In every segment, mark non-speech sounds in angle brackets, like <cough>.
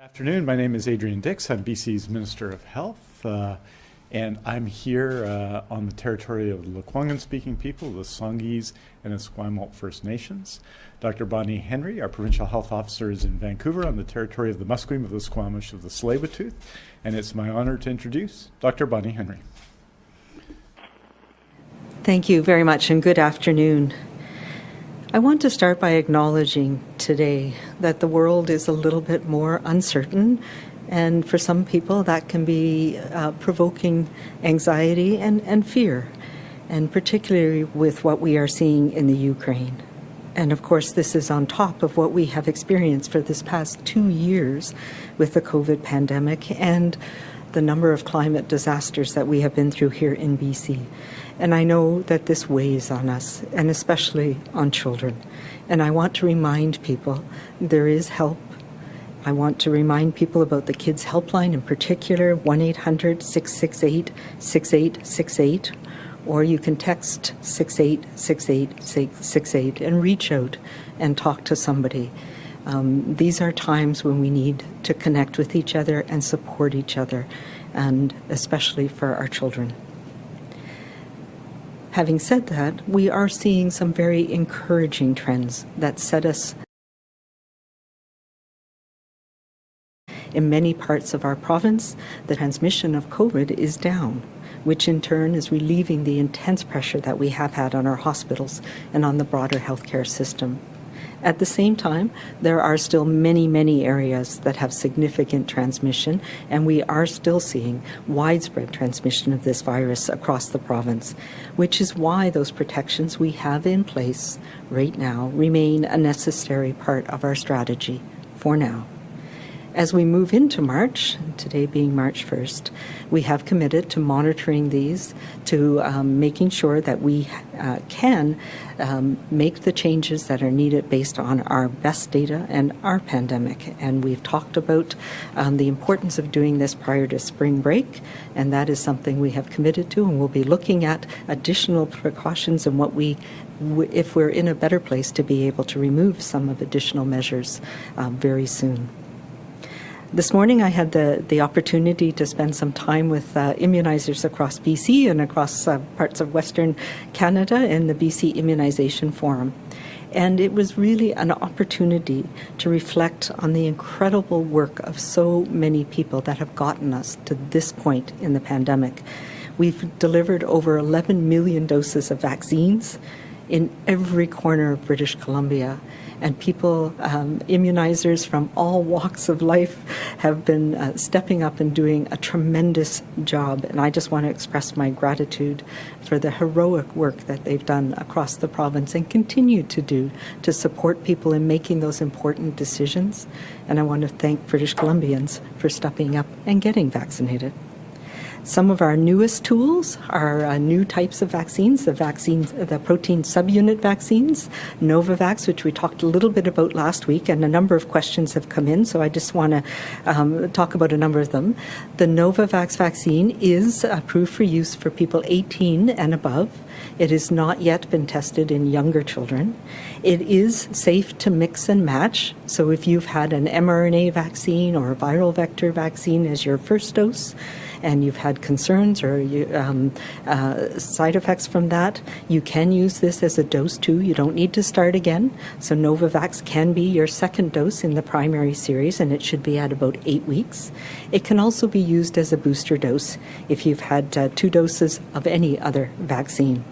afternoon. My name is Adrian Dix. I'm BC's Minister of Health, uh, and I'm here uh, on the territory of the Lekwungen-speaking people, the Songhees and Esquimalt First Nations. Dr. Bonnie Henry, our Provincial Health Officer, is in Vancouver on the territory of the Musqueam of the Squamish of the Tsleil-Waututh, and it's my honor to introduce Dr. Bonnie Henry. Thank you very much, and good afternoon. I want to start by acknowledging today that the world is a little bit more uncertain, and for some people, that can be uh, provoking anxiety and, and fear, and particularly with what we are seeing in the Ukraine. And of course, this is on top of what we have experienced for this past two years with the COVID pandemic and the number of climate disasters that we have been through here in BC. And I know that this weighs on us, and especially on children. And I want to remind people there is help. I want to remind people about the Kids Helpline in particular, 1 800 668 6868, or you can text 686868 and reach out and talk to somebody. Um, these are times when we need to connect with each other and support each other, and especially for our children. Having said that, we are seeing some very encouraging trends that set us In many parts of our province, the transmission of COVID is down, which in turn is relieving the intense pressure that we have had on our hospitals and on the broader healthcare system. At the same time, there are still many, many areas that have significant transmission, and we are still seeing widespread transmission of this virus across the province, which is why those protections we have in place right now remain a necessary part of our strategy for now. As we move into March, today being March 1st, we have committed to monitoring these, to um, making sure that we uh, can um, make the changes that are needed based on our best data and our pandemic. And we've talked about um, the importance of doing this prior to spring break, and that is something we have committed to, and we'll be looking at additional precautions and what we if we're in a better place to be able to remove some of additional measures um, very soon. This morning I had the, the opportunity to spend some time with uh, immunizers across BC and across uh, parts of Western Canada in the BC Immunization Forum. And it was really an opportunity to reflect on the incredible work of so many people that have gotten us to this point in the pandemic. We've delivered over 11 million doses of vaccines in every corner of British Columbia and people, um, immunizers from all <laughs> walks of life, have been uh, stepping up and doing a tremendous job. And I just want to express my gratitude for the heroic work that they've done across the province and continue to do to support people in making those important decisions. And I want to thank British Columbians for stepping up and getting vaccinated. Some of our newest tools are uh, new types of vaccines, the vaccines, the protein subunit vaccines, Novavax, which we talked a little bit about last week, and a number of questions have come in, so I just want to um, talk about a number of them. The Novavax vaccine is approved for use for people 18 and above. It has not yet been tested in younger children. It is safe to mix and match. So if you've had an mRNA vaccine or a viral vector vaccine as your first dose, and you've had concerns or you, um, uh, side effects from that, you can use this as a dose too. You don't need to start again. So Novavax can be your second dose in the primary series, and it should be at about eight weeks. It can also be used as a booster dose if you've had uh, two doses of any other vaccine.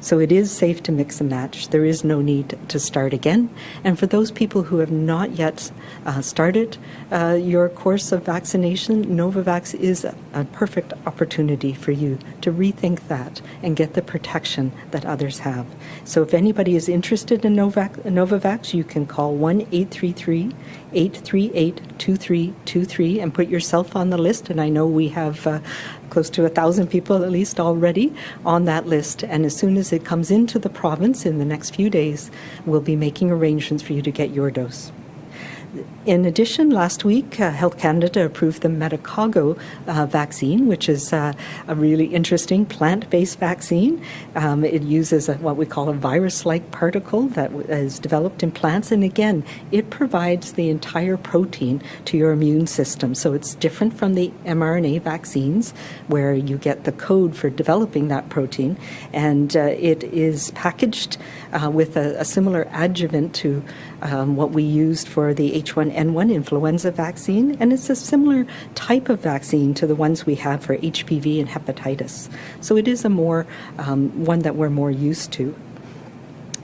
So it is safe to mix and match. There is no need to start again. And for those people who have not yet uh, started uh, your course of vaccination, Novavax is a, a perfect opportunity for you to rethink that and get the protection that others have. So if anybody is interested in Novak, Novavax, you can call 1 833 838 2323 and put yourself on the list. And I know we have uh, close to a thousand people at least already on that list. And as soon as it comes into the province in the next few days, we'll be making arrangements for you to get your dose. In addition, last week, uh, Health Canada approved the Medicago uh, vaccine, which is uh, a really interesting plant based vaccine. Um, it uses a, what we call a virus like particle that is developed in plants. And again, it provides the entire protein to your immune system. So it's different from the mRNA vaccines, where you get the code for developing that protein. And uh, it is packaged uh, with a, a, similar adjuvant to um, what we used for the H1N1 influenza vaccine, and it's a similar type of vaccine to the ones we have for HPV and hepatitis. So it is a more um, one that we're more used to.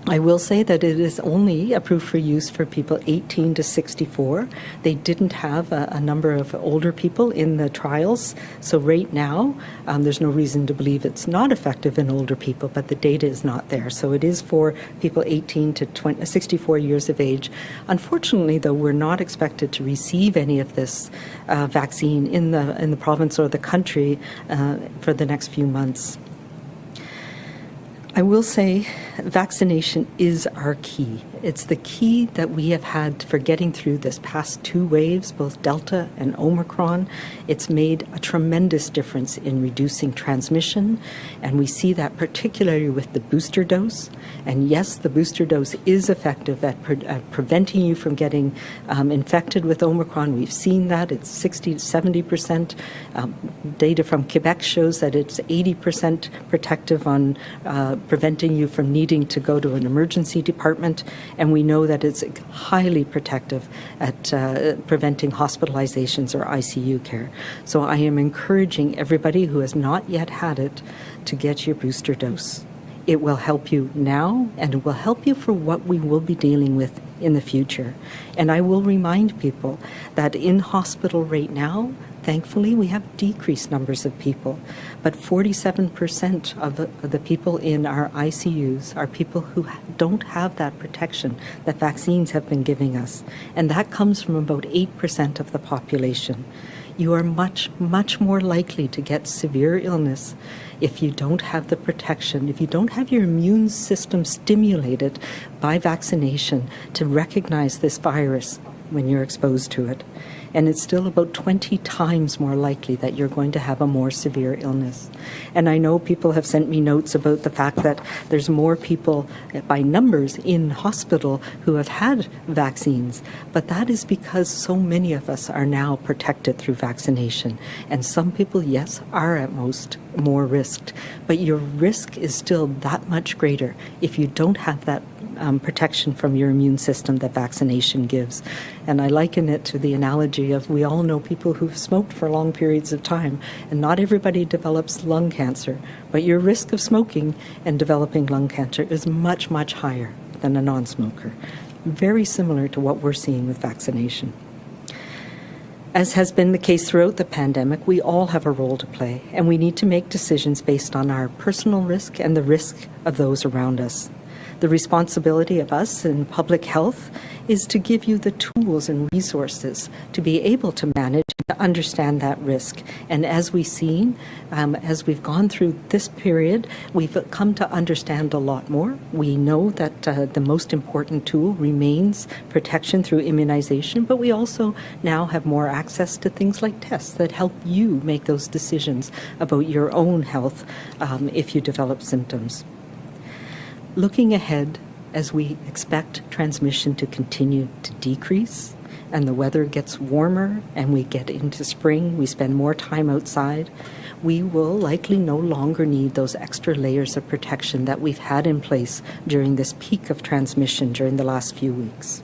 I will say that it is only approved for use for people 18 to 64. They didn't have a, a number of older people in the trials. So, right now, um, there's no reason to believe it's not effective in older people, but the data is not there. So, it is for people 18 to 20, 64 years of age. Unfortunately, though, we're not expected to receive any of this uh, vaccine in the, in the province or the country uh, for the next few months. I will say vaccination is our key. It's the key that we have had for getting through this past two waves, both Delta and Omicron. It's made a tremendous difference in reducing transmission, and we see that particularly with the booster dose. And yes, the booster dose is effective at, pre- at preventing you from getting um, infected with Omicron. We've seen that. It's 60 to 70 percent. Um, data from Quebec shows that it's 80 percent protective on uh, preventing you from needing to go to an emergency department and we know that it's highly protective at uh, preventing hospitalizations or ICU care. So I am encouraging everybody who has not yet had it to get your booster dose. It will help you now and it will help you for what we will be dealing with in the future. And I will remind people that in hospital right now, Thankfully, we have decreased numbers of people, but 47% of the, people in our ICUs are people who don't have that protection that vaccines have been giving us, and that comes from about 8% of the population. You are much, much more likely to get severe illness if you don't have the protection, if you don't have your immune system stimulated by vaccination to recognize this virus when you're exposed to it and it's still about 20 times more likely that you're going to have a more severe illness. And I know people have sent me notes about the fact that there's more people uh, by numbers in hospital who have had vaccines, but that is because so many of us are now protected through vaccination. And some people, yes, are at most more risked, but your risk is still that much greater if you don't have that um, protection from your immune system that vaccination gives. And I liken it to the analogy of we all know people who've smoked for long periods of time, and not everybody develops lung cancer, but your risk of smoking and developing lung cancer is much, much higher than a non smoker. Very similar to what we're seeing with vaccination. As has been the case throughout the pandemic, we all have a role to play, and we need to make decisions based on our personal risk and the risk of those around us. The responsibility of us in public health is to give you the tools and resources to be able to manage and to understand that risk. And as we've seen, um, as we've gone through this period, we've come to understand a lot more. We know that uh, the most important tool remains protection through immunization, but we also now have more access to things like tests that help you make those decisions about your own health um, if you develop symptoms. Looking ahead, as we expect transmission to continue to decrease and the weather gets warmer and we get into spring, we spend more time outside, we will likely no longer need those extra layers of protection that we've had in place during this peak of transmission during the last few weeks.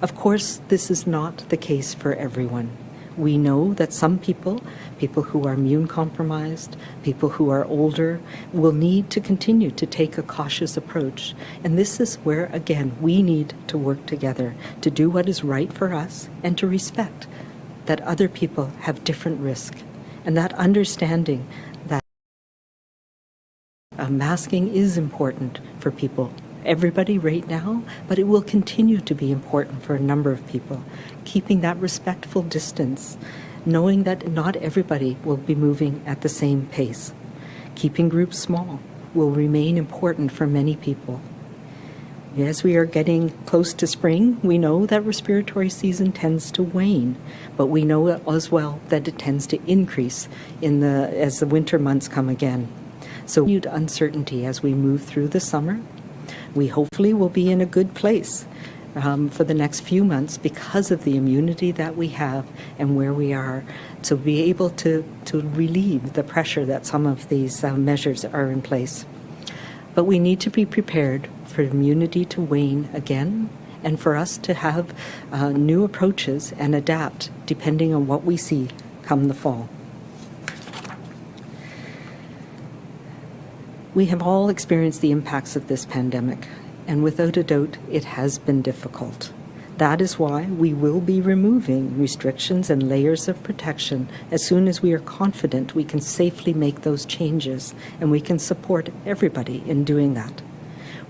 Of course, this is not the case for everyone. We know that some people, people who are immune compromised, people who are older, will need to continue to take a cautious approach. And this is where, again, we need to work together to do what is right for us and to respect that other people have different risk. And that understanding that uh, masking is important for people everybody right now, but it will continue to be important for a number of people. Keeping that respectful distance, knowing that not everybody will be moving at the same pace. Keeping groups small will remain important for many people. As we are getting close to spring, we know that respiratory season tends to wane, but we know as well that it tends to increase in the as the winter months come again. So uncertainty as we move through the summer. We hopefully will be in a good place um, for the next few months because of the immunity that we have and where we are to be able to, to relieve the pressure that some of these uh, measures are in place. But we need to be prepared for immunity to wane again and for us to have uh, new approaches and adapt depending on what we see come the fall. We have all experienced the impacts of this pandemic, and without a doubt, it has been difficult. That is why we will be removing restrictions and layers of protection as soon as we are confident we can safely make those changes and we can support everybody in doing that.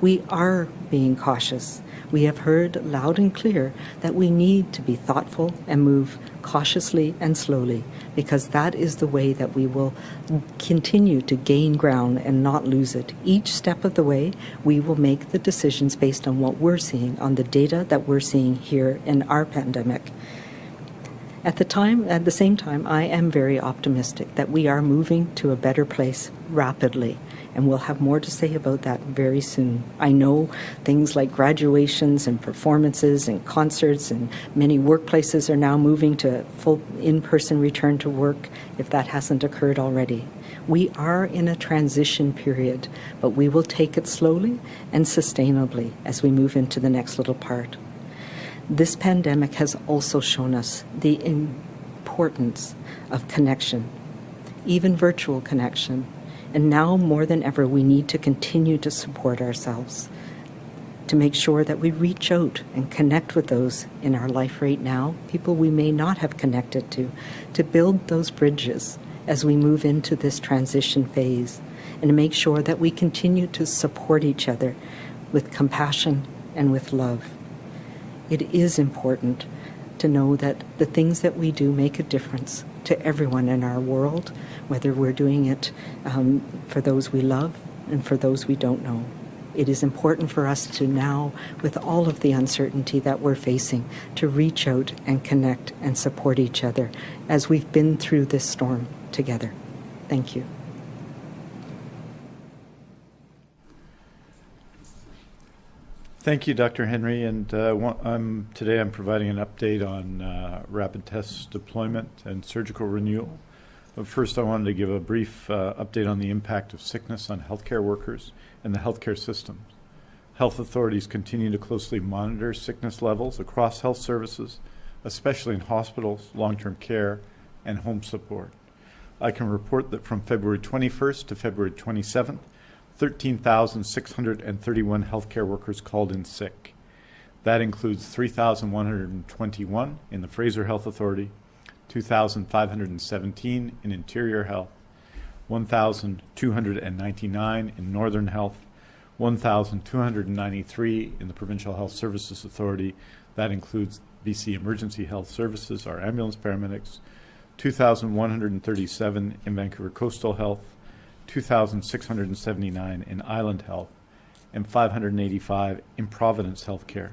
We are being cautious. We have heard loud and clear that we need to be thoughtful and move cautiously and slowly because that is the way that we will continue to gain ground and not lose it. Each step of the way, we will make the decisions based on what we're seeing, on the data that we're seeing here in our pandemic. At the time, at the same time, I am very optimistic that we are moving to a better place rapidly and we'll have more to say about that very soon. I know things like graduations and performances and concerts and many workplaces are now moving to full in-person return to work if that hasn't occurred already. We are in a transition period, but we will take it slowly and sustainably as we move into the next little part. This pandemic has also shown us the importance of connection, even virtual connection, and now more than ever, we need to continue to support ourselves, to make sure that we reach out and connect with those in our life right now, people we may not have connected to, to build those bridges as we move into this transition phase, and to make sure that we continue to support each other with compassion and with love. It is important to know that the things that we do make a difference to everyone in our world, whether we're doing it um, for those we love and for those we don't know. It is important for us to now, with all of the uncertainty that we're facing, to reach out and connect and support each other as we've been through this storm together. Thank you. Thank you, Dr. Henry. And uh, I'm, today I'm providing an update on uh, rapid test deployment and surgical renewal. But first, I wanted to give a brief uh, update on the impact of sickness on healthcare workers and the healthcare system. Health authorities continue to closely monitor sickness levels across health services, especially in hospitals, long-term care, and home support. I can report that from February 21st to February 27th, 13,631 healthcare workers called in sick. That includes 3,121 in the Fraser Health Authority, 2,517 in Interior Health, 1,299 in Northern Health, 1,293 in the Provincial Health Services Authority. That includes BC Emergency Health Services, our ambulance paramedics, 2,137 in Vancouver Coastal Health, 2,679 in Island Health, and 585 in Providence Healthcare.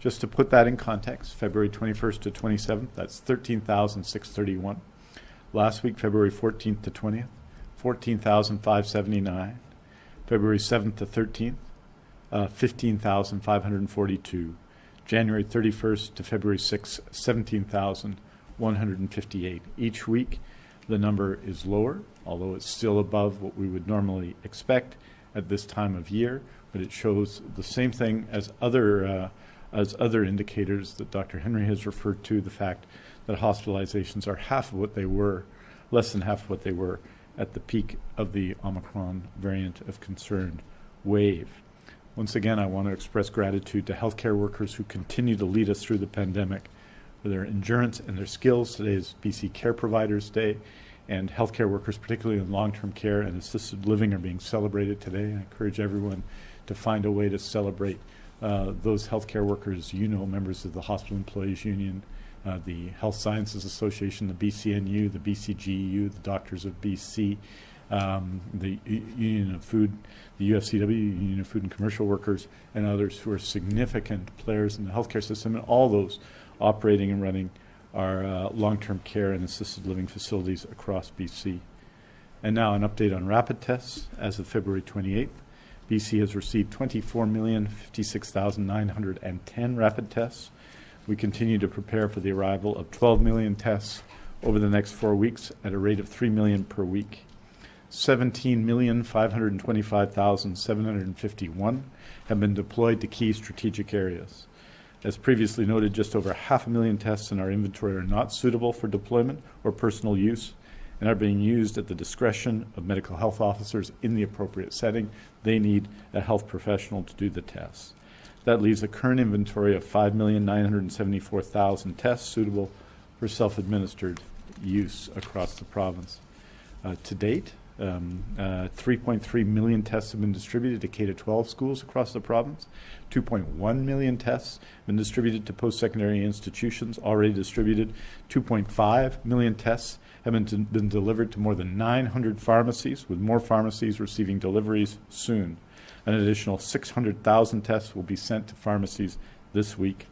Just to put that in context, February 21st to 27th, that's 13,631. Last week, February 14th to 20th, 14,579. February 7th to 13th, uh, 15,542. January 31st to February 6th, 17,158. Each week, the number is lower, although it's still above what we would normally expect at this time of year, but it shows the same thing as other uh, as other indicators that Dr. Henry has referred to, the fact that hospitalizations are half of what they were, less than half of what they were at the peak of the Omicron variant of concern wave. Once again, I want to express gratitude to healthcare workers who continue to lead us through the pandemic for their endurance and their skills. Today is BC Care Providers Day, and healthcare workers, particularly in long-term care and assisted living, are being celebrated today. I encourage everyone to find a way to celebrate uh, those healthcare workers, you know, members of the Hospital Employees Union, uh, the Health Sciences Association, the BCNU, the BCGEU, the Doctors of BC, um, the Union of Food, the UFCW, Union of Food and Commercial Workers, and others who are significant players in the healthcare system, and all those operating and running our uh, long-term care and assisted living facilities across BC. And now an update on rapid tests. As of February 28th, BC has received 24,056,910 rapid tests. We continue to prepare for the arrival of 12 million tests over the next four weeks at a rate of 3 million per week. 17,525,751 have been deployed to key strategic areas. As previously noted, just over half a million tests in our inventory are not suitable for deployment or personal use and are being used at the discretion of medical health officers in the appropriate setting. They need a health professional to do the tests. That leaves a current inventory of 5,974,000 tests suitable for self-administered use across the province. Uh, to date, um, uh, 3.3 million tests have been distributed to K-12 schools across the province. 2.1 million tests have been distributed to post-secondary institutions, already distributed. 2.5 million tests have been, been delivered to more than 900 pharmacies, with more pharmacies receiving deliveries soon. An additional 600,000 tests will be sent to pharmacies this week.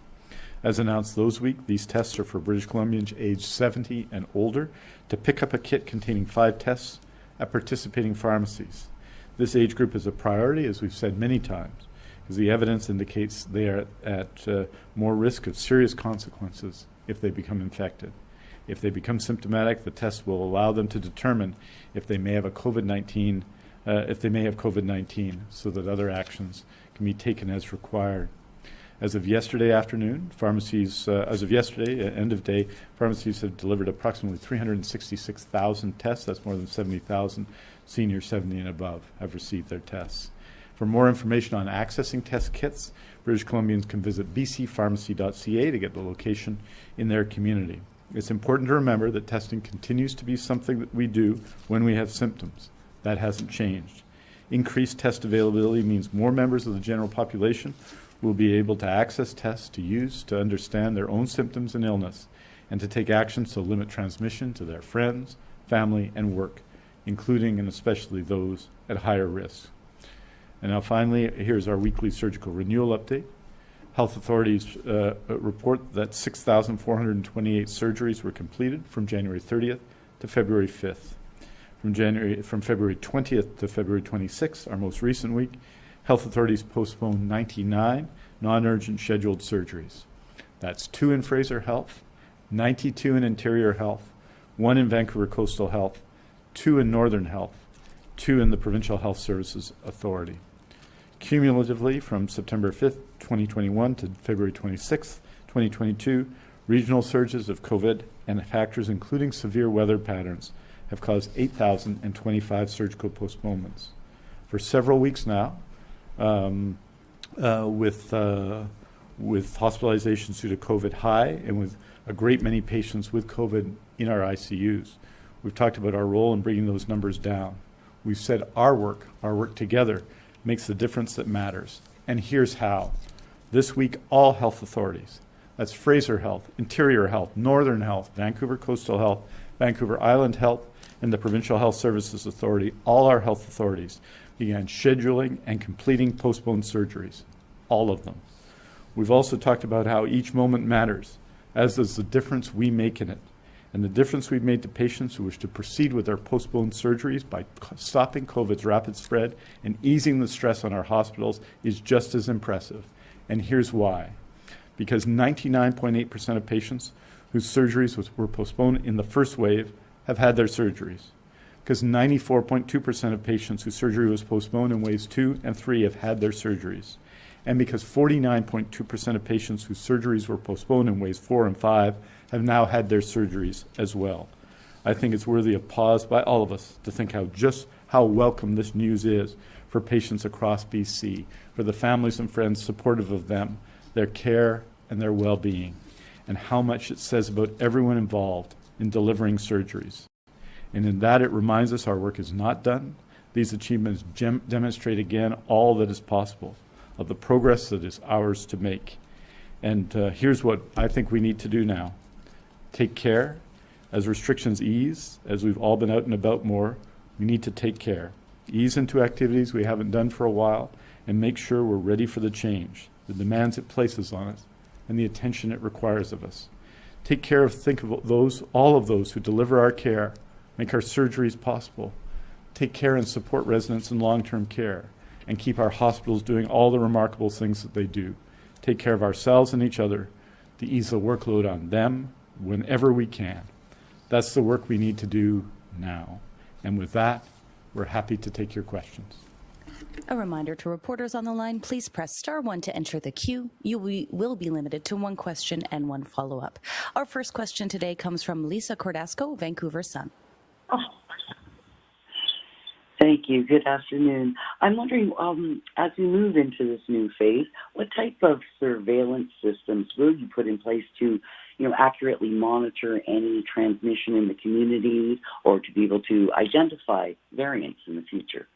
As announced those week, these tests are for British Columbians aged 70 and older to pick up a kit containing five tests at participating pharmacies. This age group is a priority, as we've said many times, because the evidence indicates they are at uh, more risk of serious consequences if they become infected. If they become symptomatic, the test will allow them to determine if they may have a COVID-19, uh, if they may have COVID-19, so that other actions can be taken as required. As of yesterday afternoon, pharmacies, uh, as of yesterday, uh, end of day, pharmacies have delivered approximately 366,000 tests. That's more than 70,000 seniors 70 and above have received their tests. For more information on accessing test kits, British Columbians can visit bcpharmacy.ca to get the location in their community. It's important to remember that testing continues to be something that we do when we have symptoms. That hasn't changed. Increased test availability means more members of the general population will be able to access tests to use to understand their own symptoms and illness and to take actions to limit transmission to their friends, family, and work, including and especially those at higher risk. And now finally, here's our weekly surgical renewal update. Health authorities uh, report that 6,428 surgeries were completed from January 30th to February 5th. From, January, from February 20th to February 26th, our most recent week, health authorities postponed 99 non-urgent scheduled surgeries. That's two in Fraser Health, 92 in Interior Health, one in Vancouver Coastal Health, two in Northern Health, two in the Provincial Health Services Authority. Cumulatively, from September 5th, 2021 to February 26th, 2022, regional surges of COVID and factors including severe weather patterns have caused 8,025 surgical postponements. For several weeks now, um, uh, with, uh, with hospitalizations due to COVID high and with a great many patients with COVID in our ICUs. We've talked about our role in bringing those numbers down. We've said our work, our work together, makes the difference that matters. And here's how. This week, all health authorities, that's Fraser Health, Interior Health, Northern Health, Vancouver Coastal Health, Vancouver Island Health, and the Provincial Health Services Authority, all our health authorities, began scheduling and completing postponed surgeries, all of them. We've also talked about how each moment matters, as does the difference we make in it. And the difference we've made to patients who wish to proceed with their postponed surgeries by stopping COVID's rapid spread and easing the stress on our hospitals is just as impressive. And here's why. Because 99.8% of patients whose surgeries was, were postponed in the first wave have had their surgeries because 94.2% of patients whose surgery was postponed in waves two and three have had their surgeries. And because 49.2% of patients whose surgeries were postponed in waves four and five have now had their surgeries as well. I think it's worthy of pause by all of us to think how just how welcome this news is for patients across BC, for the families and friends supportive of them, their care and their well-being, and how much it says about everyone involved in delivering surgeries. And in that, it reminds us our work is not done. These achievements demonstrate again all that is possible of the progress that is ours to make. And uh, here's what I think we need to do now take care. As restrictions ease, as we've all been out and about more, We need to take care, ease into activities we haven't done for a while, and make sure we're ready for the change, the demands it places on us, and the attention it requires of us. Take care of, think of those, all of those who deliver our care, make our surgeries possible. Take care and support residents in long-term care, and keep our hospitals doing all the remarkable things that they do. Take care of ourselves and each other to ease the workload on them whenever we can. That's the work we need to do now. And with that, we're happy to take your questions. A reminder to reporters on the line, please press star one to enter the queue. You will- be limited to one question and one follow-up. Our first question today comes from Lisa Cordasco, Vancouver Sun. Thank you. Good afternoon. I'm wondering, um, as we move into this new phase, what type of surveillance systems will you put in place to, you know, accurately monitor any transmission in the community or to be able to identify variants in the future?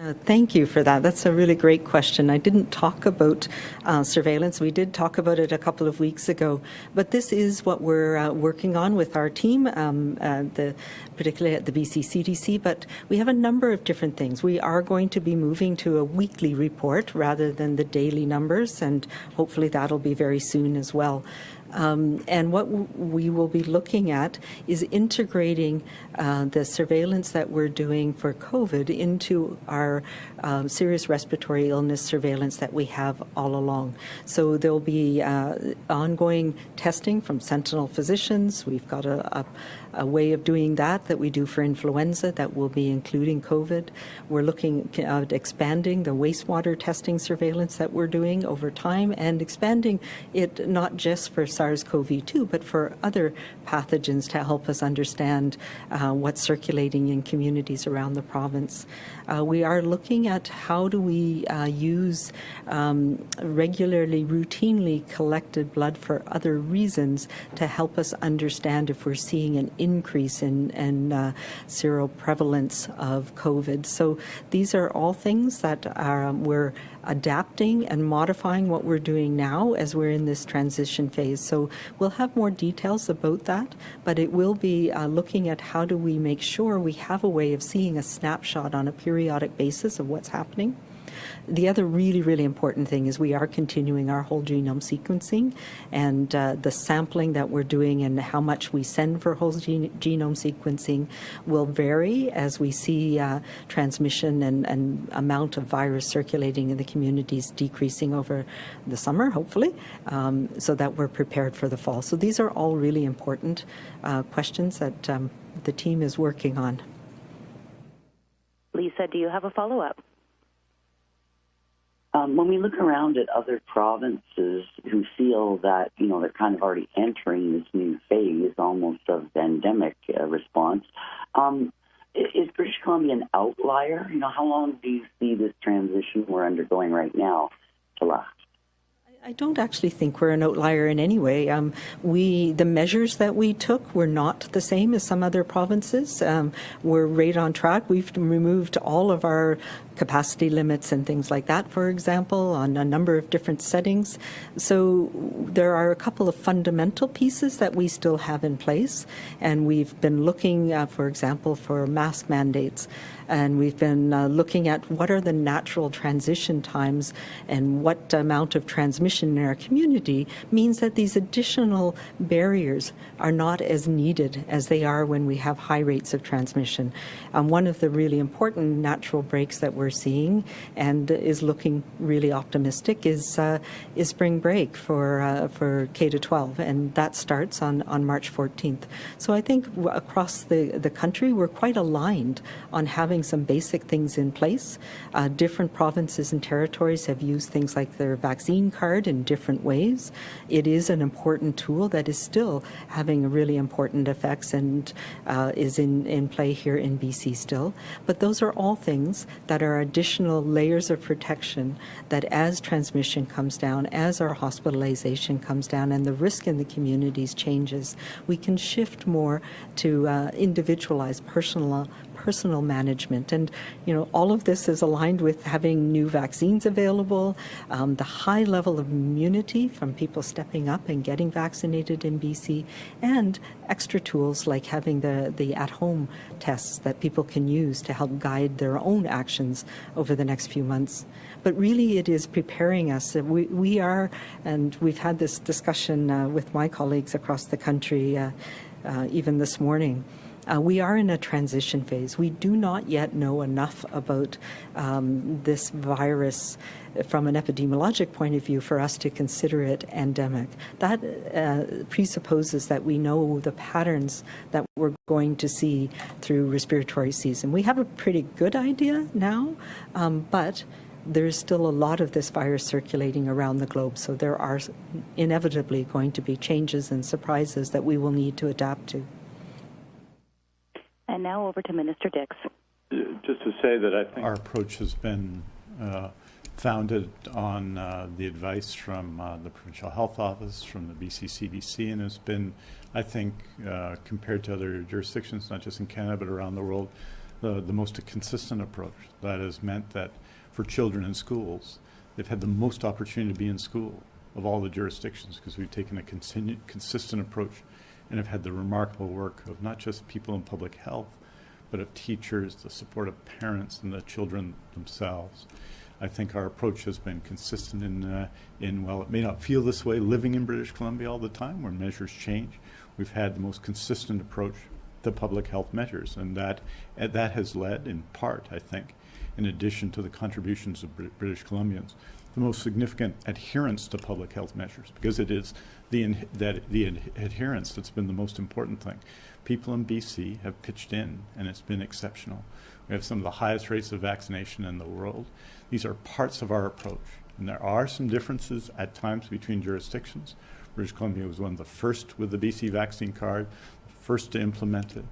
Uh, Thank you for that. That's a really great question. I didn't talk about uh, surveillance. We did talk about it a couple of weeks ago, but this is what we're uh, working on with our team, um, uh, the, particularly at the BC CDC. But we have a number of different things. We are going to be moving to a weekly report rather than the daily numbers, and hopefully that'll be very soon as well. Um, and what we will be looking at is integrating uh, the surveillance that we're doing for COVID into our um, serious respiratory illness surveillance that we have all along. So there'll be uh, ongoing testing from sentinel physicians. We've got a, a, a way of doing that that we do for influenza that will be including COVID. We're looking at expanding the wastewater testing surveillance that we're doing over time and expanding it not just for SARS-CoV-2 but for other pathogens to help us understand uh, what's circulating in communities around the province. Uh, we are looking at how do we uh, use um, regularly, routinely collected blood for other reasons to help us understand if we're seeing an increase in, in uh, seroprevalence of COVID. So these are all things that are, we're adapting and modifying what we're doing now as we're in this transition phase. So we'll have more details about that, but it will be uh, looking at how do we make sure we have a way of seeing a snapshot on a periodic basis of what's happening. The other really, really important thing is we are continuing our whole genome sequencing and uh, the sampling that we're doing and how much we send for whole gene- genome sequencing will vary as we see uh, transmission and, and amount of virus circulating in the communities decreasing over the summer, hopefully, um, so that we're prepared for the fall. So these are all really important uh, questions that um, the team is working on. Lisa, do you have a follow-up? Um, when we look around at other provinces who feel that, you know, they're kind of already entering this new phase almost of pandemic uh, response, um, is British Columbia an outlier? You know, how long do you see this transition we're undergoing right now to last? I don't actually think we're an outlier in any way. Um, we, the measures that we took were not the same as some other provinces. Um, we're right on track. We've removed all of our capacity limits and things like that, for example, on a number of different settings. So there are a couple of fundamental pieces that we still have in place, and we've been looking, uh, for example, for mask mandates. And we've been uh, looking at what are the natural transition times and what amount of transmission in our community means that these additional barriers are not as needed as they are when we have high rates of transmission. Um, one of the really important natural breaks that we're seeing and is looking really optimistic is uh, is spring break for uh, for K to 12, and that starts on, on March 14th. So I think across the, the country we're quite aligned on having some basic things in place. Uh, different provinces and territories have used things like their vaccine card in different ways. It is an important tool that is still having really important effects and uh, is in, in play here in BC still. But those are all things that are additional layers of protection that as transmission comes down, as our hospitalization comes down, and the risk in the communities changes, we can shift more to uh, individualized, personal, personal management. And, you know, all of this is aligned with having new vaccines available, um, the high level of immunity from people stepping up and getting vaccinated in BC, and extra tools like having the, the at-home tests that people can use to help guide their own actions over the next few months. But really it is preparing us. We, we are, and we've had this discussion uh, with my colleagues across the country uh, uh, even this morning, uh, we are in a transition phase. We do not yet know enough about um, this virus from an epidemiologic point of view for us to consider it endemic. That uh, presupposes that we know the patterns that we're going to see through respiratory season. We have a pretty good idea now, um, but there's still a lot of this virus circulating around the globe, so there are inevitably going to be changes and surprises that we will need to adapt to. And now over to Minister Dix. Just to say that I think our approach has been uh, founded on uh, the advice from uh, the Provincial Health Office, from the BC CDC, and has been, I think, uh, compared to other jurisdictions, not just in Canada but around the world, the, the most consistent approach. That has meant that for children in schools, they've had the most opportunity to be in school of all the jurisdictions because we've taken a consistent approach and have had the remarkable work of not just people in public health, but of teachers, the support of parents and the children themselves. I think our approach has been consistent in, uh, in, well, it may not feel this way living in British Columbia all the time where measures change. We've had the most consistent approach to public health measures, and that, that has led, in part, I think, in addition to the contributions of British Columbians, the most significant adherence to public health measures because it is the, that, the adherence that's been the most important thing. People in BC have pitched in and it's been exceptional. We have some of the highest rates of vaccination in the world. These are parts of our approach. And there are some differences at times between jurisdictions. British Columbia was one of the first with the BC vaccine card, first to implement it.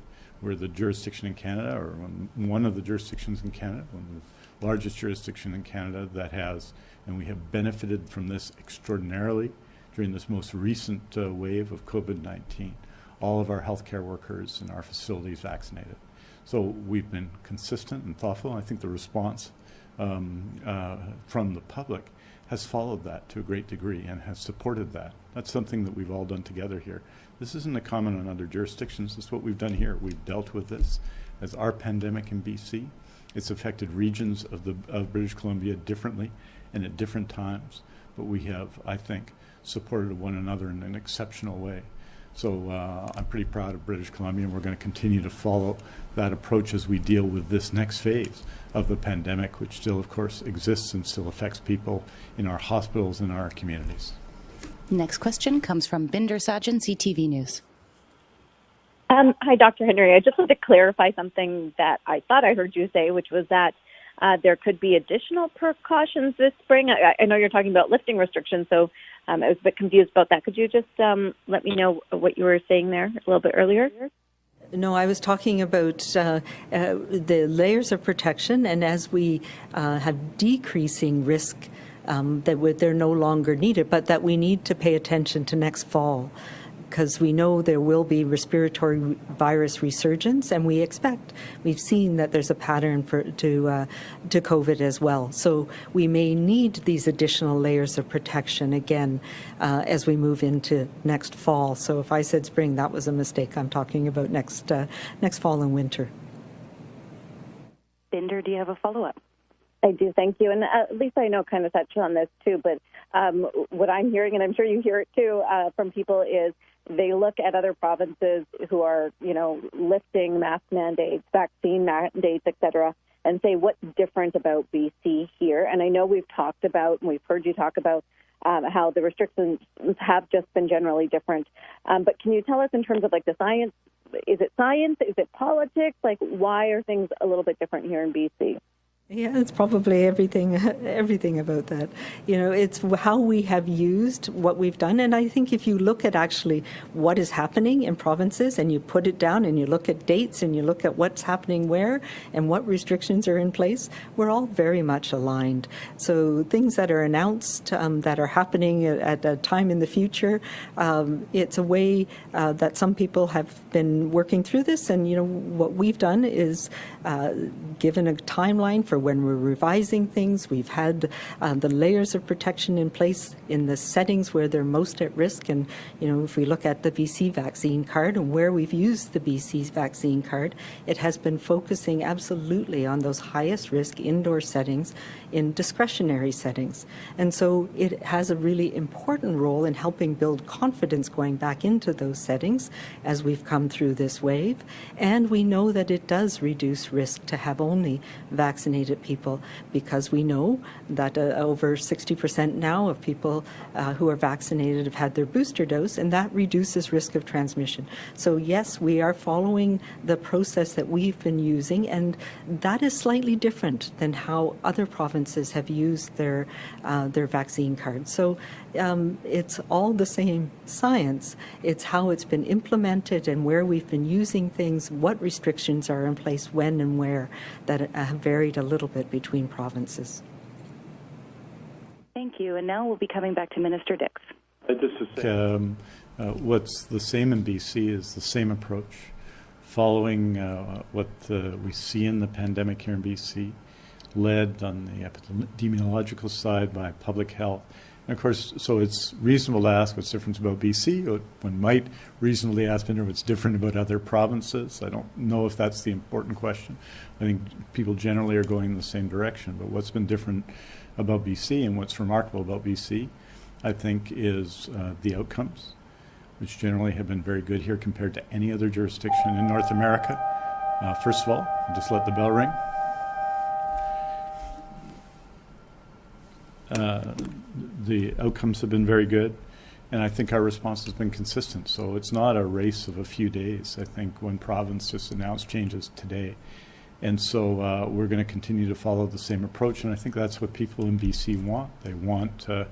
We're the jurisdiction in Canada, or one of the jurisdictions in Canada, one of the largest jurisdiction in Canada that has and we have benefited from this extraordinarily during this most recent uh, wave of COVID-19. All of our healthcare workers in our facilities vaccinated. So we've been consistent and thoughtful. I think the response um, uh, from the public has followed that to a great degree and has supported that. That's something that we've all done together here. This isn't a common on other jurisdictions. This is what we've done here. We've dealt with this as our pandemic in BC. It's affected regions of, the, of British Columbia differently and at different times, but we have, I think, supported one another in an exceptional way. So uh, I'm pretty proud of British Columbia, and we're going to continue to follow that approach as we deal with this next phase of the pandemic, which still, of course, exists and still affects people in our hospitals and our communities. Next question comes from Bhinder Sajan, CTV News. Um, hi, Dr. Henry. I just wanted to clarify something that I thought I heard you say, which was that uh, there could be additional precautions this spring. I, I, know you're talking about lifting restrictions, so um, I was a bit confused about that. Could you just um, let me know what you were saying there a little bit earlier? No, I was talking about uh, uh, the layers of protection, and as we uh, have decreasing risk, um, that they're no longer needed, but that we need to pay attention to next fall because we know there will be respiratory virus resurgence, and we expect we've seen that there's a pattern for to uh, to COVID as well. So we may need these additional layers of protection again uh, as we move into next fall. So if I said spring, that was a mistake. I'm talking about next uh, next fall and winter. Bhinder, do you have a follow up? I do, thank you. And uh, Lisa, I know kind of touched on this too, but um, what I'm hearing, and I'm sure you hear it too uh, from people, is they look at other provinces who are, you know, lifting mask mandates, vaccine mandates, et cetera, and say what's different about BC here. And I know we've talked about, and we've heard you talk about um, how the restrictions have just been generally different. Um, but can you tell us in terms of like the science? Is it science? Is it politics? Like, why are things a little bit different here in BC? Yeah, it's probably everything, <laughs> everything about that. You know, it's how we have used what we've done. And I think if you look at actually what is happening in provinces and you put it down and you look at dates and you look at what's happening where and what restrictions are in place, we're all very much aligned. So things that are announced um, that are happening at, a time in the future, um, it's a way uh, that some people have been working through this. And, you know, what we've done is uh, given a timeline for when we're revising things. We've had uh, the layers of protection in place in the settings where they're most at risk. And, you know, if we look at the BC vaccine card and where we've used the BC vaccine card, it has been focusing absolutely on those highest risk indoor settings in discretionary settings. And so it has a really important role in helping build confidence going back into those settings as we've come through this wave. And we know that it does reduce risk to have only vaccinated people because we know that uh, over 60% now of people uh, who are vaccinated have had their booster dose, and that reduces risk of transmission. So yes, we are following the process that we've been using, and that is slightly different than how other provinces have used their uh, their vaccine cards. So um, it's all the same science. It's how it's been implemented and where we've been using things, what restrictions are in place, when and where, that have varied a little bit between provinces. Thank you. And now we'll be coming back to Minister Dix. Um, uh, what's the same in BC is the same approach, following uh, what uh, we see in the pandemic here in BC, led on the epidemiological side by public health and of course, so it's reasonable to ask what's different about BC. One might reasonably ask what's different about other provinces. I don't know if that's the important question. I think people generally are going in the same direction. But what's been different about BC and what's remarkable about BC, I think, is uh, the outcomes, which generally have been very good here compared to any other jurisdiction in North America. Uh, first of all, just let the bell ring. Uh, the outcomes have been very good, and I think our response has been consistent. So it's not a race of a few days. I think one province just announced changes today. And so uh, we're going to continue to follow the same approach, and I think that's what people in BC want. They want, uh,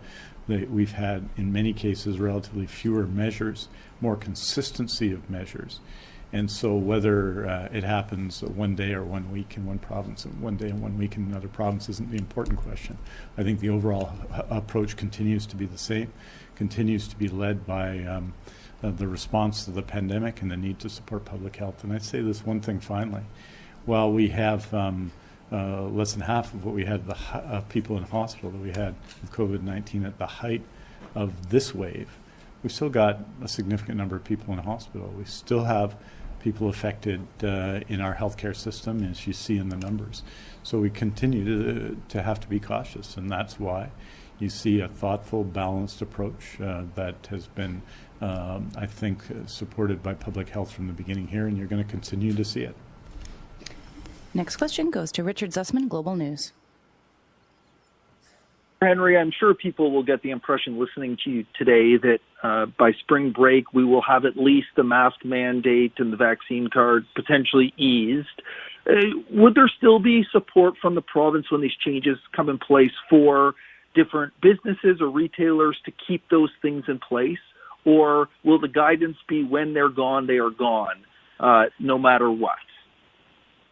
we've had, in many cases, relatively fewer measures, more consistency of measures. And so whether uh, it happens one day or one week in one province and one day and one week in another province isn't the important question. I think the overall approach continues to be the same, continues to be led by um, uh, the response to the pandemic and the need to support public health. And I'd say this one thing finally. While we have um, uh, less than half of what we had the people in hospital that we had with COVID-19 at the height of this wave, we've still got a significant number of people in hospital. We still have people affected uh, in our healthcare system, as you see in the numbers. So we continue to, to have to be cautious, and that's why you see a thoughtful, balanced approach uh, that has been, um, I think, supported by public health from the beginning here, and you're going to continue to see it. Next question goes to Richard Zussman, Global News. Henry, I'm sure people will get the impression listening to you today that uh, by spring break we will have at least the mask mandate and the vaccine card potentially eased. Uh, would there still be support from the province when these changes come in place for different businesses or retailers to keep those things in place? Or will the guidance be when they're gone, they are gone, uh, no matter what?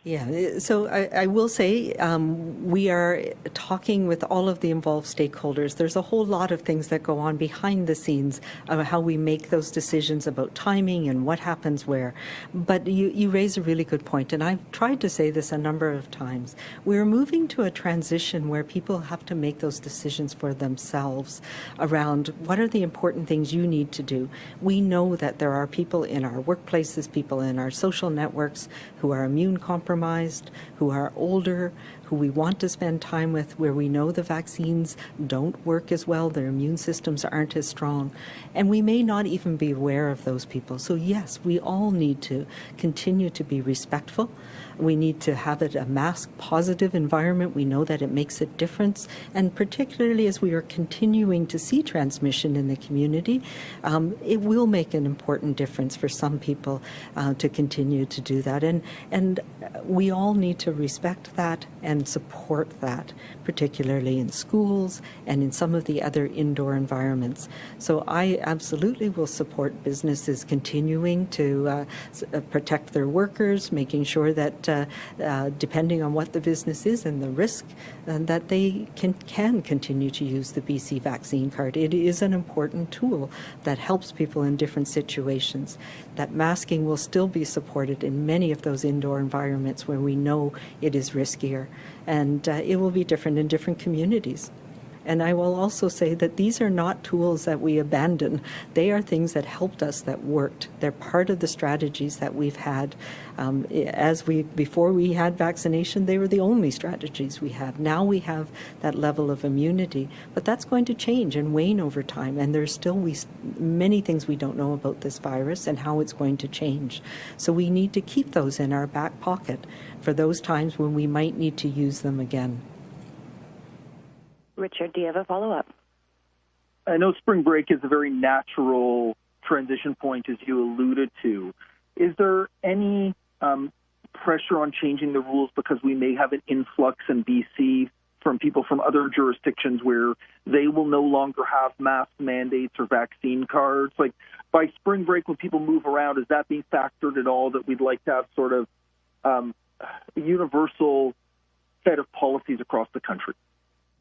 Yeah, uh, so I, I will say um, we are talking with all of the involved stakeholders. There's a whole lot of things that go on behind the scenes of how we make those decisions about timing and what happens where. But you, you raise a really good point, and I've tried to say this a number of times. We're moving to a transition where people have to make those decisions for themselves around what are the important things you need to do. We know that there are people in our workplaces, people in our social networks who are immune compromised who are older, who we want to spend time with, where we know the vaccines don't work as well, their immune systems aren't as strong. And we may not even be aware of those people. So, yes, we all need to continue to be respectful we need to have it a mask positive environment. We know that it makes a difference. And particularly as we are continuing to see transmission in the community, um, it will make an important difference for some people uh, to continue to do that. And, and we all need to respect that and support that, particularly in schools and in some of the other indoor environments. So I absolutely will support businesses continuing to uh, uh, protect their workers, making sure that uh, uh, depending on what the business is and the risk, uh, that they can, can continue to use the BC vaccine card. It is an important tool that helps people in different situations. That masking will still be supported in many of those indoor environments where we know it is riskier, and uh, it will be different in different communities. And I will also say that these are not tools that we abandon. They are things that helped us that worked. They're part of the strategies that we've had. Um, as we before we had vaccination, they were the only strategies we had. Now we have that level of immunity, but that's going to change and wane over time. And there's still we many things we don't know about this virus and how it's going to change. So we need to keep those in our back pocket for those times when we might need to use them again. Richard, do you have a follow up? I know spring break is a very natural transition point, as you alluded to. Is there any um, pressure on changing the rules because we may have an influx in BC from people from other jurisdictions where they will no longer have mask mandates or vaccine cards? Like by spring break, when people move around, is that being factored at all that we'd like to have sort of um, a universal set of policies across the country?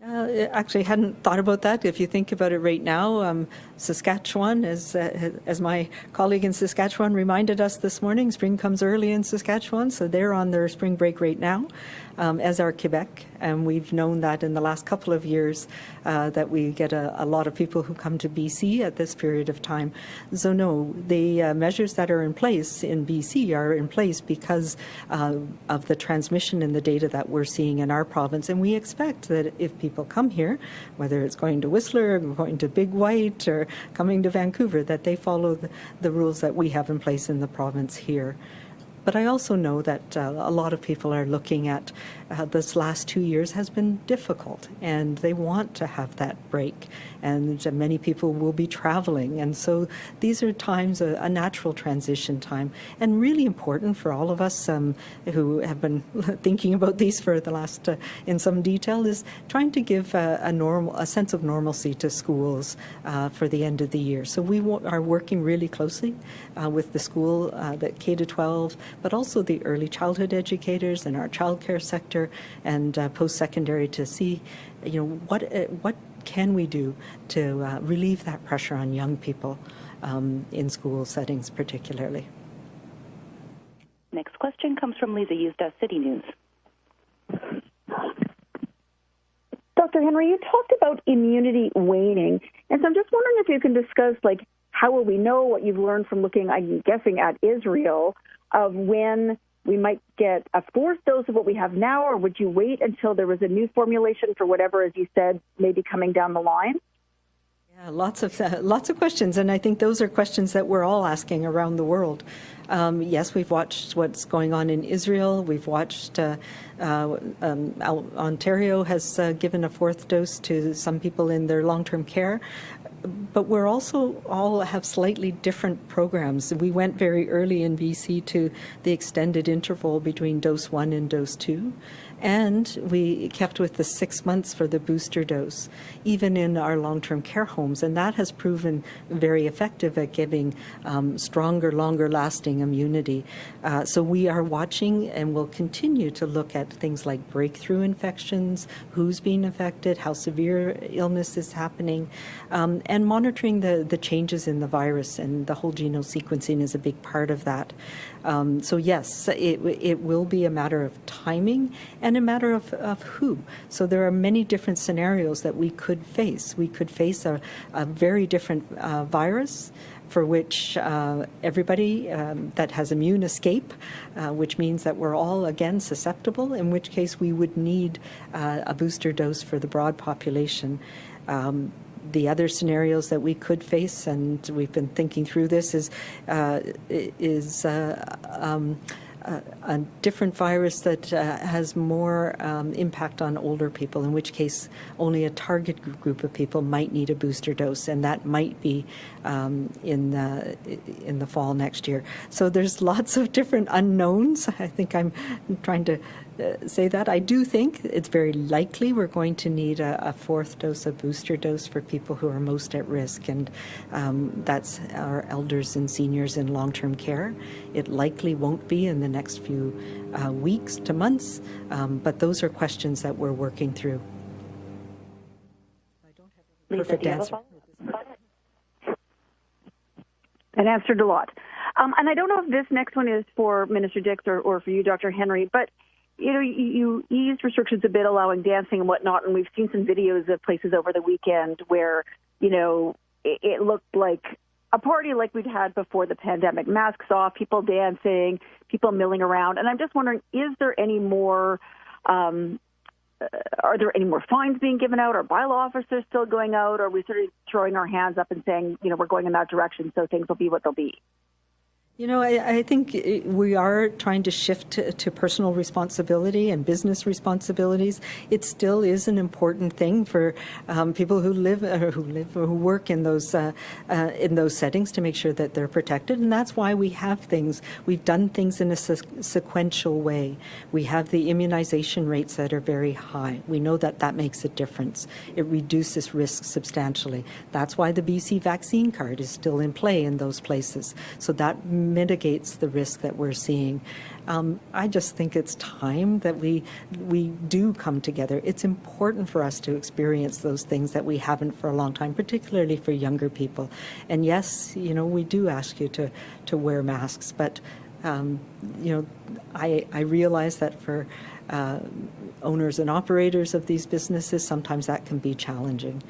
Uh, actually, hadn't thought about that. If you think about it right now, um, Saskatchewan, as uh, as my colleague in Saskatchewan reminded us this morning, spring comes early in Saskatchewan, so they're on their spring break right now um, as are Quebec. And we've known that in the last couple of years uh, that we get a, a, lot of people who come to BC at this period of time. So no, the uh, measures that are in place in BC are in place because uh, of the transmission and the data that we're seeing in our province. And we expect that if people come here, whether it's going to Whistler going to Big White or coming to Vancouver, that they follow the, the rules that we have in place in the province here. But I also know that uh, a lot of people are looking at uh, this last two years has been difficult and they want to have that break. And many people will be traveling. And so these are times, a, a natural transition time, and really important for all of us um, who have been <laughs> thinking about these for the last, uh, in some detail, is trying to give a, a, normal, a sense of normalcy to schools uh, for the end of the year. So we are working really closely uh, with the school, uh, the K to 12, but also the early childhood educators and our childcare sector and uh, post-secondary to see, you know, what uh, what can we do to uh, relieve that pressure on young people um, in school settings, particularly. Next question comes from Lisa Yuzda, City News. Dr. Henry, you talked about immunity waning, and so I'm just wondering if you can discuss, like, how will we know what you've learned from looking, I'm guessing, at Israel, of when we might get a fourth dose of what we have now, or would you wait until there was a new formulation for whatever, as you said, maybe coming down the line? Yeah, lots of <laughs> lots of questions, and I think those are questions that we're all asking around the world. Um, yes, we've watched what's going on in Israel. We've watched uh, uh, um, Ontario has uh, given a fourth dose to some people in their long-term care but we're also all have slightly different programs. We went very early in BC to the extended interval between dose one and dose two, and we kept with the six months for the booster dose, even in our long-term care homes. And that has proven very effective at giving um, stronger, longer-lasting immunity. Uh, so we are watching and will continue to look at things like breakthrough infections, who's being affected, how severe illness is happening, um, and monitoring the, the changes in the virus. And the whole genome sequencing is a big part of that. Um, so yes, it, it will be a matter of timing and a matter of, of who. So there are many different scenarios that we could face. We could face a, a very different uh, virus for which uh, everybody um, that has immune escape, uh, which means that we're all again susceptible, in which case we would need uh, a booster dose for the broad population. Um, the other scenarios that we could face, and we've been thinking through this, is uh, is uh, um, a, a, different virus that uh, has more um, impact on older people, in which case only a target group of people might need a booster dose, and that might be um, in the in the fall next year. So there's lots of different unknowns. I think I'm trying to uh, say that. I do think it's very likely we're going to need a, a fourth dose, a booster dose for people who are most at risk, and um, that's our elders and seniors in long-term care. It likely won't be in the next few uh, weeks to months, um, but those are questions that we're working through. Perfect answer. And answered a lot. Um, and I don't know if this next one is for Minister Dix or, or for you, Dr. Henry, but you know, you, you eased restrictions a bit, allowing dancing and whatnot, and we've seen some videos of places over the weekend where, you know, it, it looked like a party like we'd had before the pandemic. Masks off, people dancing, people milling around, and I'm just wondering, is there any more? Um, uh, are there any more fines being given out? Are bylaw officers still going out? Or are we sort of throwing our hands up and saying, you know, we're going in that direction, so things will be what they'll be? You know, I, I, think we are trying to shift to, to, personal responsibility and business responsibilities. It still is an important thing for um, people who live or who live who work in those uh, uh, in those settings to make sure that they're protected. And that's why we have things. We've done things in a se- sequential way. We have the immunization rates that are very high. We know that that makes a difference. It reduces risk substantially. That's why the BC vaccine card is still in play in those places. So that mitigates the risk that we're seeing. Um, I just think it's time that we we do come together. It's important for us to experience those things that we haven't for a long time, particularly for younger people. And yes, you know, we do ask you to to wear masks, but um, you know, I I realize that for uh, owners and operators of these businesses, sometimes that can be challenging.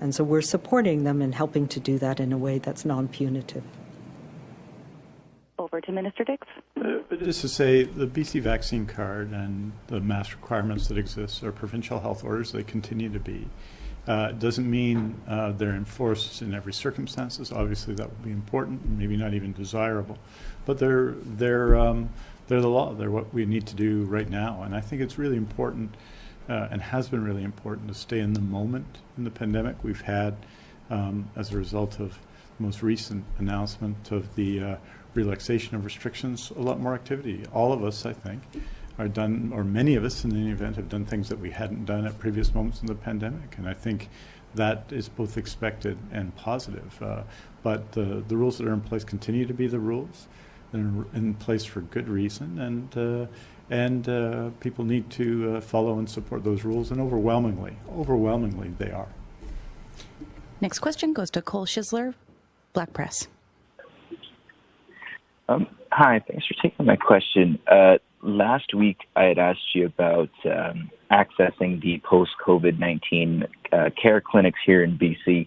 And so we're supporting them and helping to do that in a way that's non punitive over to Minister Dix. Uh, just to say, the BC vaccine card and the mask requirements that exist are provincial health orders. They continue to be. Uh, doesn't mean uh, they're enforced in every circumstances. Obviously, that would be important, maybe not even desirable, but they're they're um, they're the law. They're what we need to do right now, and I think it's really important, uh, and has been really important to stay in the moment in the pandemic. We've had, um, as a result of the most recent announcement of the uh, relaxation of restrictions, a lot more activity. All of us, I think, are done, or many of us in any event, have done things that we hadn't done at previous moments in the pandemic. And I think that is both expected and positive. Uh, but the, the rules that are in place continue to be the rules. They're in place for good reason. And, uh, and uh, people need to uh, follow and support those rules. And overwhelmingly, overwhelmingly, they are. Next question goes to Cole Schisler, Black Press. Um, hi, thanks for taking my question. Uh, last week, I had asked you about um, accessing the post COVID 19 uh, care clinics here in BC,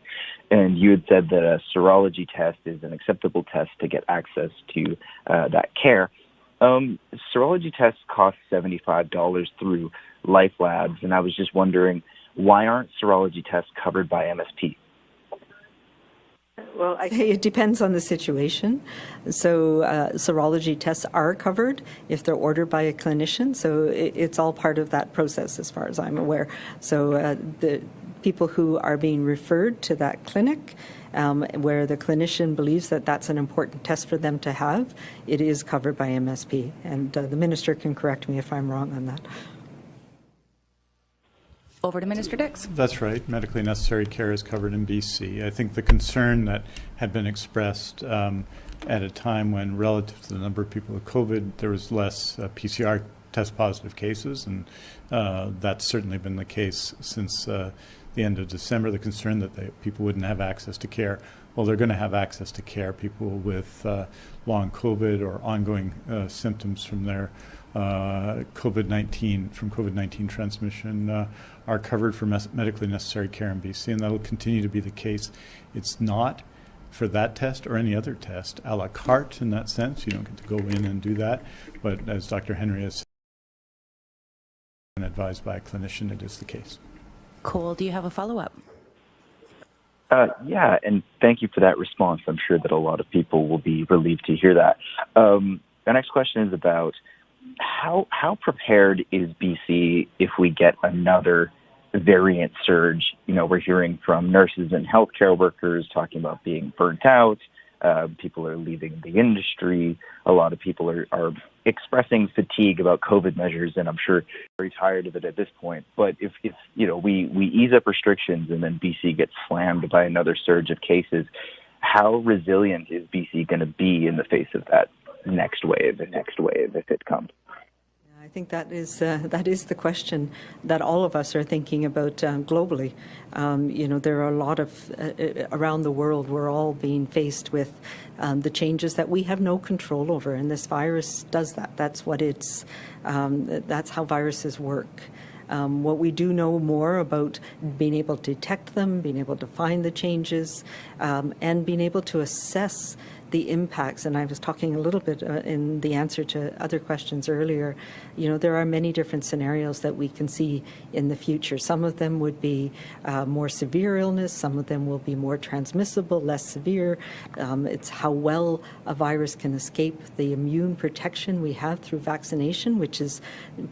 and you had said that a serology test is an acceptable test to get access to uh, that care. Um, serology tests cost $75 through Life Labs, and I was just wondering why aren't serology tests covered by MSP? Well, <laughs> it depends on the situation. So, uh, serology tests are covered if they're ordered by a clinician. So, it, it's all part of that process, as far as I'm aware. So, uh, the people who are being referred to that clinic, um, where the clinician believes that that's an important test for them to have, it is covered by MSP. And uh, the minister can correct me if I'm wrong on that. Over to Minister Dix. That's right. Medically necessary care is covered in BC. I think the concern that had been expressed um, at a time when, relative to the number of people with COVID, there was less uh, PCR test positive cases, and uh, that's certainly been the case since uh, the end of December. The concern that they, people wouldn't have access to care. Well, they're going to have access to care. People with uh, long COVID or ongoing uh, symptoms from their uh, COVID-19 from COVID-19 transmission are covered for medically necessary care in BC, and that will continue to be the case. It's not for that test or any other test a la carte in that sense. You don't get to go in and do that, but as Dr. Henry has said, and advised by a clinician, it is the case. Cole, do you have a follow-up? Uh, yeah, and thank you for that response. I'm sure that a lot of people will be relieved to hear that. Um, the next question is about how how prepared is BC if we get another variant surge? You know, we're hearing from nurses and healthcare workers talking about being burnt out, Uh, people are leaving the industry. A lot of people are, are expressing fatigue about COVID measures, and I'm sure very tired of it at this point. But if, if you know we, we ease up restrictions and then BC gets slammed by another surge of cases, how resilient is BC going to be in the face of that next wave, the next wave if it comes? I think that is uh, <laughs> that is the question that all of us are thinking about um, globally. Um, you know, there are a lot of uh, uh, around the world. We're all being faced with um, the changes that we have no control over, and this virus does that. That's what it's. Um, that's how viruses work. Um, what we do know more about being able to detect them, being able to find the changes, um, and being able to assess the impacts, and I was talking a little bit uh, in the answer to other questions earlier, you know, there are many different scenarios that we can see in the future. Some of them would be uh, more severe illness, some of them will be more transmissible, less severe. Um, it's how well a virus can escape the immune protection we have through vaccination, which is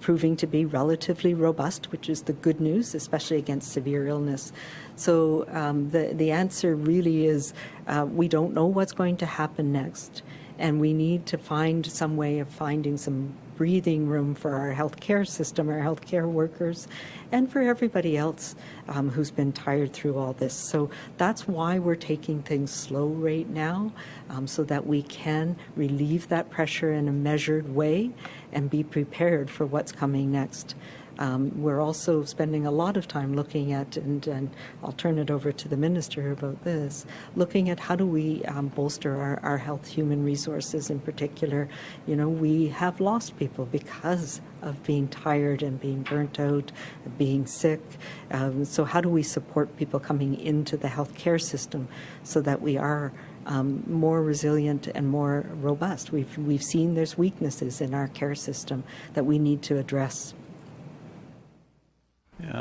proving to be relatively robust, which is the good news, especially against severe illness. So um, the, the answer really is uh, we don't know what's going to happen next. And we need to find some way of finding some breathing room for our healthcare system, our healthcare workers, and for everybody else um, who's been tired through all this. So that's why we're taking things slow right now, um, so that we can relieve that pressure in a measured way and be prepared for what's coming next. Um, we're also spending a lot of time looking at, and, and, I'll turn it over to the minister about this, looking at how do we um, bolster our, our health human resources in particular. You know, we have lost people because of being tired and being burnt out, being sick. Um, so how do we support people coming into the healthcare system so that we are um, more resilient and more robust. We've, we've seen there's weaknesses in our care system that we need to address. Yeah,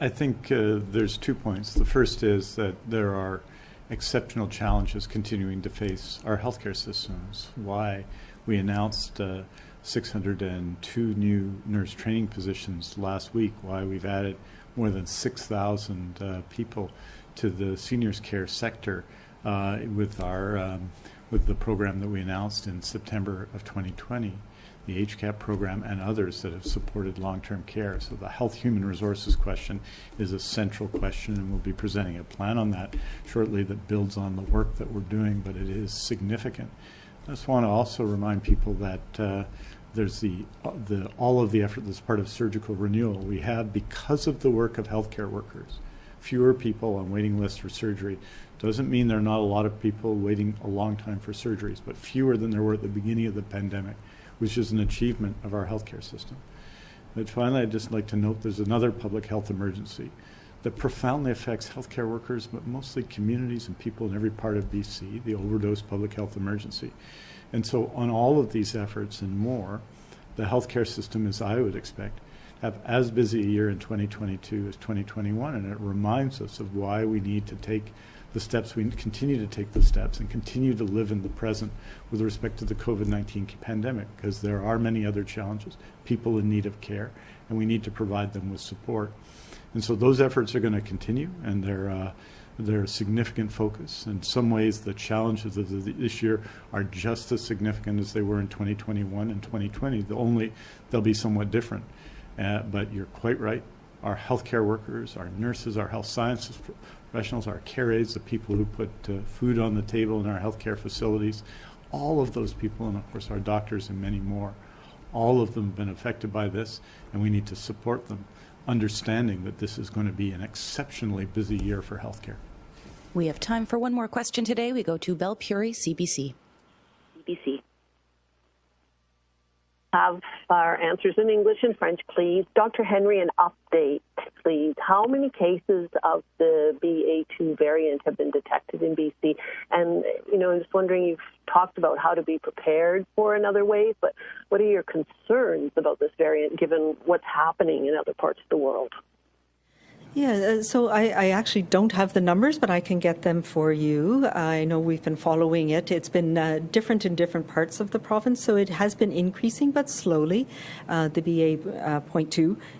I, I think uh, there's two points. The first is that there are exceptional challenges continuing to face our healthcare systems. Why we announced uh, 602 new nurse training positions last week. Why we've added more than 6,000 uh, people to the seniors care sector uh, with our um, with the program that we announced in September of 2020 the HCAP program, and others that have supported long-term care. So the health human resources question is a central question, and we'll be presenting a plan on that shortly that builds on the work that we're doing, but it is significant. I just want to also remind people that uh, there's the, uh, the all of the effort that's part of surgical renewal we have because of the work of healthcare workers. Fewer people on waiting lists for surgery doesn't mean there are not a lot of people waiting a long time for surgeries, but fewer than there were at the beginning of the pandemic which is an achievement of our healthcare system. But finally, I'd just like to note there's another public health emergency that profoundly affects healthcare workers, but mostly communities and people in every part of BC, the overdose public health emergency. And so on all of these efforts and more, the healthcare system, as I would expect, have as busy a year in 2022 as 2021, and it reminds us of why we need to take the steps, we continue to take the steps and continue to live in the present with respect to the COVID-19 pandemic because there are many other challenges, people in need of care, and we need to provide them with support. And so those efforts are going to continue and they're, uh, they're a significant focus. In some ways, the challenges of the, this year are just as significant as they were in 2021 and 2020. The only, they'll be somewhat different. Uh, but you're quite right. Our healthcare workers, our nurses, our health sciences professionals, our care aides, the people who put uh, food on the table in our healthcare facilities, all of those people, and of course our doctors and many more, all of them have been affected by this, and we need to support them, understanding that this is going to be an exceptionally busy year for healthcare. We have time for one more question today. We go to Belle Puri, CBC. CBC have our answers in English and French, please. Dr. Henry, an update, please. How many cases of the BA2 variant have been detected in BC? And, you know, I'm just wondering, you've talked about how to be prepared for another wave, but what are your concerns about this variant given what's happening in other parts of the world? Yeah, uh, so I, I, actually don't have the numbers, but I can get them for you. I know we've been following it. It's been uh, different in different parts of the province, so it has been increasing, but slowly, uh, the BA uh,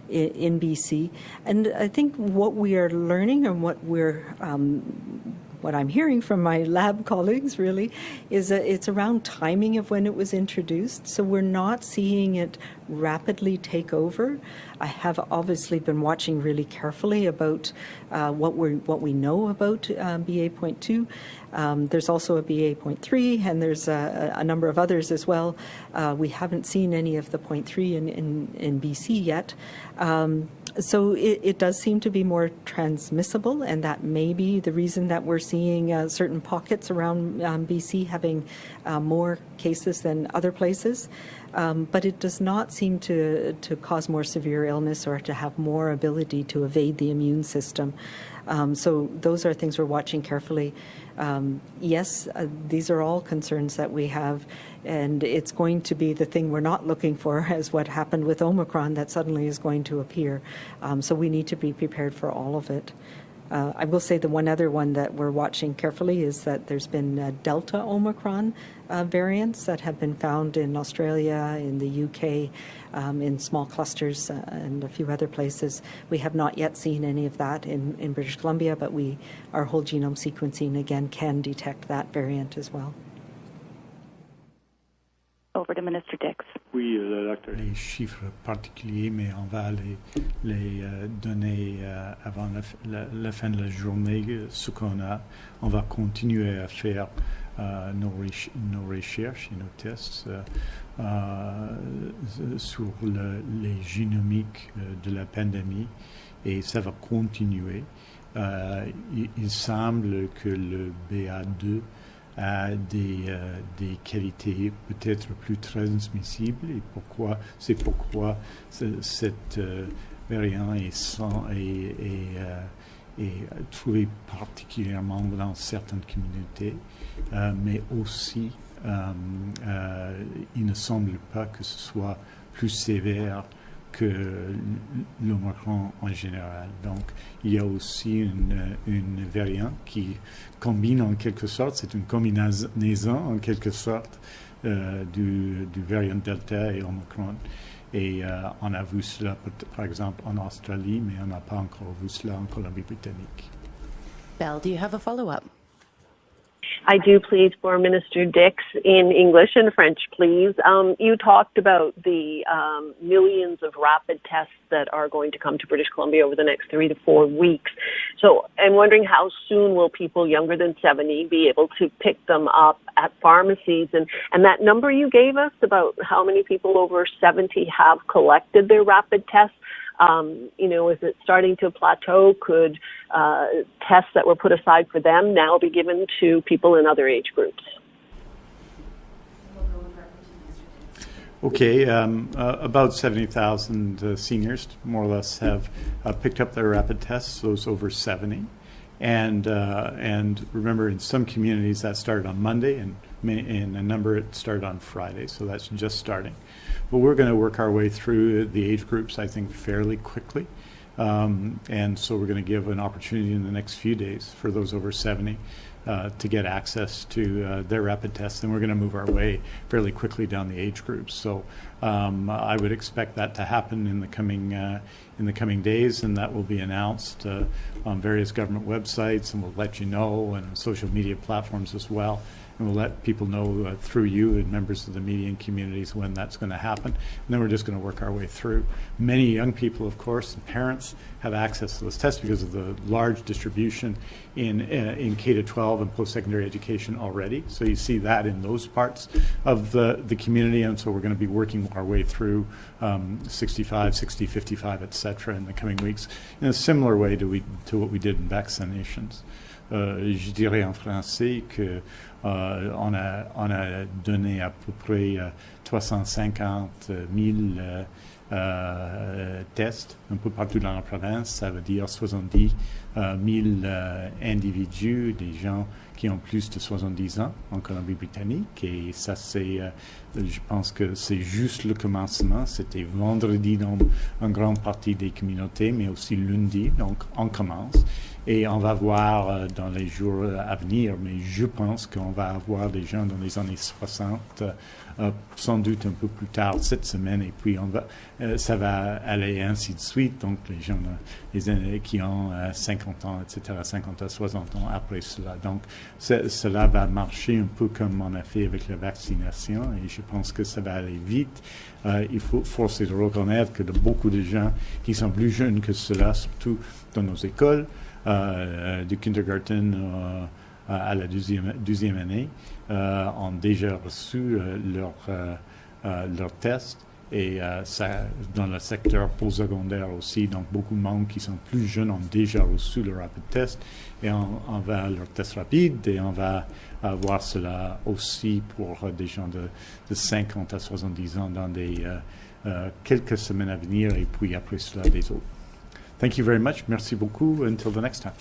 in, BC. And I think what we are learning and what we're um, what I'm hearing from my lab <laughs> colleagues really is that it's around timing of when it was introduced. So we're not seeing it rapidly take over. I have obviously been watching really carefully about uh, what we what we know about uh, BA.2. Um, there's also a BA.3 and there's a, a, number of others as well. Uh, we haven't seen any of the 0.3 in, in, in BC yet. Um, so it, it, does seem to be more transmissible, and that may be the reason that we're seeing uh, certain pockets around um, BC having uh, more cases than other places. Um, but it does not seem to, to cause more severe illness or to have more ability to evade the immune system. Um, so those are things we're watching carefully. Um, yes, uh, these are all concerns that we have, and it's going to be the thing we're not looking for <laughs> as what happened with Omicron that suddenly is going to appear. Um, so we need to be prepared for all of it. Uh, I will say the one other one that we're watching carefully is that there's been uh, Delta Omicron uh, variants that have been found in Australia, in the UK, um, in small clusters, uh, and a few other places. We have not yet seen any of that in, in British Columbia, but we our whole genome sequencing again can detect that variant as well. Over to Minister Dix. Oui, euh, les chiffres particuliers, mais on va les, les euh, donner euh, avant la, la, la, fin de la journée, ce qu'on a. On va continuer à faire euh, nos, nos, recherches et nos tests euh, euh, sur le, les génomiques de la pandémie et ça va continuer. Il, il, semble que le BA2 euh, des qualités peut-être plus transmissibles et pourquoi c'est pourquoi cette euh, variant est, sans, est, est, euh, est, trouvé particulièrement dans certaines communautés, euh, mais aussi euh, il ne semble pas que ce soit plus sévère que l'Omicron en général. Donc, il y a aussi une, une variante qui combine en quelque sorte, c'est une combinaison en quelque sorte euh, du, du, variant Delta et Omicron. Et euh, on a vu cela, par exemple, en Australie, mais on n'a pas encore vu cela en Colombie-Britannique. Belle, do you have a follow-up? I do, please, for Minister Dix in English and French, please. Um, you talked about the um, millions of rapid tests that are going to come to British Columbia over the next three to four weeks. So I'm wondering how soon will people younger than 70 be able to pick them up at pharmacies? And, and that number you gave us about how many people over 70 have collected their rapid tests, um, you know, is it starting to plateau? Could uh, tests that were put aside for them now be given to people in other age groups? Okay, um, uh, about 70,000 uh, seniors, more or less, have uh, picked up their rapid tests, those over 70. And, uh, and remember, in some communities that started on Monday, and in a number it started on Friday, so that's just starting. But we're going to work our way through the age groups, I think, fairly quickly. Um, and so we're going to give an opportunity in the next few days for those over 70 uh, to get access to uh, their rapid tests. And we're going to move our way fairly quickly down the age groups. So um, I would expect that to happen in the coming uh, in the coming days, and that will be announced uh, on various government websites, and we'll let you know, and social media platforms as well and we'll let people know uh, through you and members of the media and communities when that's going to happen. And then we're just going to work our way through. Many young people, of course, and parents have access to those tests because of the large distribution in uh, in K to 12 and post-secondary education already. So you see that in those parts of the the community, and so we're going to be working our way through um, 65, 60, 55, et cetera, in the coming weeks in a similar way to we to what we did in vaccinations. Euh, je dirais en français que Euh, on, a, on, a, donné à peu près 350 euh, 000 euh, tests un peu partout dans la province. Ça veut dire 70 000 individus, des gens qui ont plus de 70 ans en Colombie-Britannique. Et ça, c'est, je pense que c'est juste le commencement. C'était vendredi dans une grande partie des communautés, mais aussi lundi. Donc, on commence. Et on va voir dans les jours à venir, mais je pense qu'on on va avoir des gens dans les années 60, euh, sans doute un peu plus tard cette semaine, et puis euh, ça va aller ainsi de suite. Donc les gens qui ont 50 ans, etc., 50 à 60 ans après cela. Donc cela va marcher un peu comme on a fait avec la vaccination, et je pense que ça va aller vite. il faut forcer de reconnaître que de beaucoup de gens qui sont plus jeunes que cela, surtout dans nos écoles, du kindergarten à la deuxième, année euh, ont déjà reçu euh, leur, euh, leur test et ça, dans le secteur postsecondaire aussi, donc beaucoup de monde qui sont plus jeunes ont déjà reçu le rapid test et on, va leur test rapide et on va avoir cela aussi pour des gens de, de 50 à 70 ans dans des quelques semaines à venir et puis après cela des autres. Thank you very much. Merci beaucoup. Until the next time.